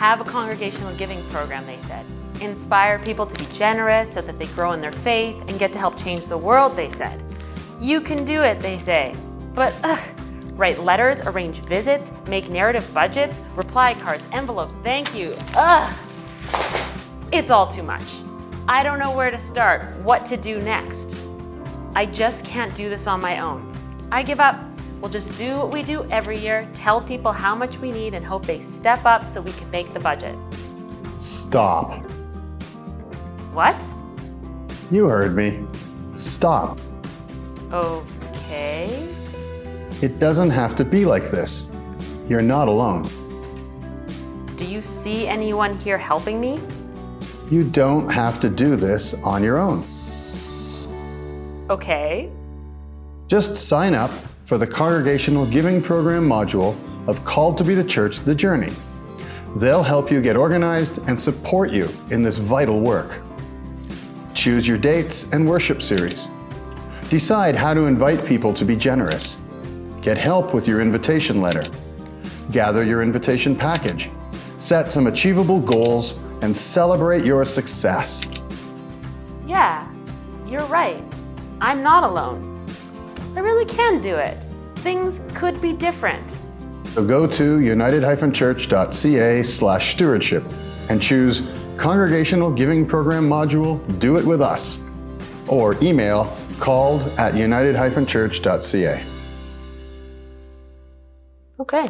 Have a congregational giving program, they said. Inspire people to be generous so that they grow in their faith and get to help change the world, they said. You can do it, they say. But ugh, write letters, arrange visits, make narrative budgets, reply cards, envelopes, thank you. Ugh, it's all too much. I don't know where to start, what to do next. I just can't do this on my own. I give up. We'll just do what we do every year, tell people how much we need and hope they step up so we can make the budget. Stop. What? You heard me. Stop. Okay. It doesn't have to be like this. You're not alone. Do you see anyone here helping me? You don't have to do this on your own. Okay. Just sign up for the Congregational Giving Program module of Called to be the Church The Journey. They'll help you get organized and support you in this vital work. Choose your dates and worship series. Decide how to invite people to be generous. Get help with your invitation letter. Gather your invitation package. Set some achievable goals and celebrate your success. Yeah, you're right. I'm not alone. Really can do it. Things could be different. So go to united-church.ca slash stewardship and choose Congregational Giving Program module Do It With Us or email called at united-church.ca. Okay.